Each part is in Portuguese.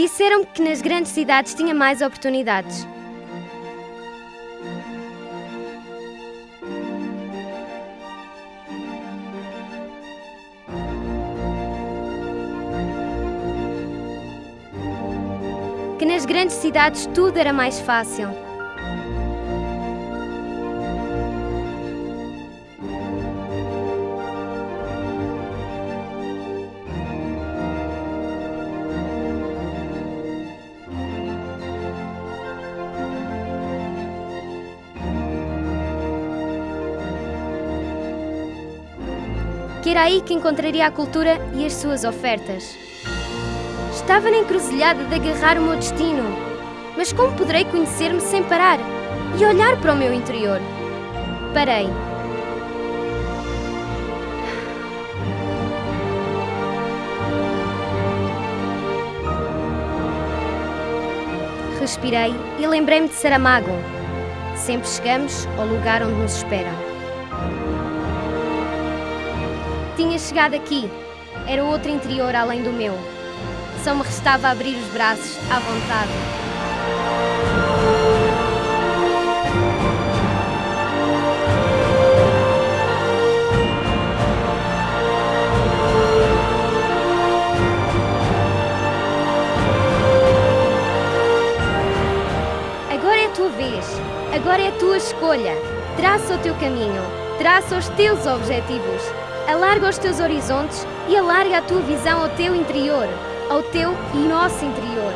Disseram-me que nas grandes cidades tinha mais oportunidades. Que nas grandes cidades tudo era mais fácil. Que era aí que encontraria a cultura e as suas ofertas. Estava na encruzilhada de agarrar o meu destino, mas como poderei conhecer-me sem parar e olhar para o meu interior? Parei. Respirei e lembrei-me de Saramago. Sempre chegamos ao lugar onde nos esperam. Tinha chegado aqui. Era outro interior além do meu. Só me restava abrir os braços à vontade. Agora é a tua vez. Agora é a tua escolha. Traça o teu caminho. Traça os teus objetivos. Alarga os teus horizontes e alarga a tua visão ao teu interior, ao teu e nosso interior.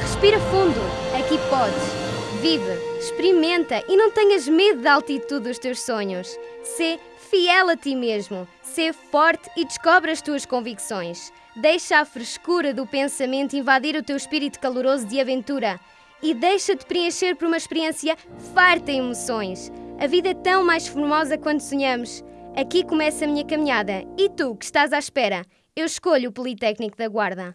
Respira fundo, aqui podes. Vive, experimenta e não tenhas medo da altitude dos teus sonhos. Sê fiel a ti mesmo, sê forte e descobre as tuas convicções. Deixa a frescura do pensamento invadir o teu espírito caloroso de aventura e deixa-te preencher por uma experiência farta em emoções. A vida é tão mais formosa quando sonhamos. Aqui começa a minha caminhada. E tu, que estás à espera? Eu escolho o Politécnico da Guarda.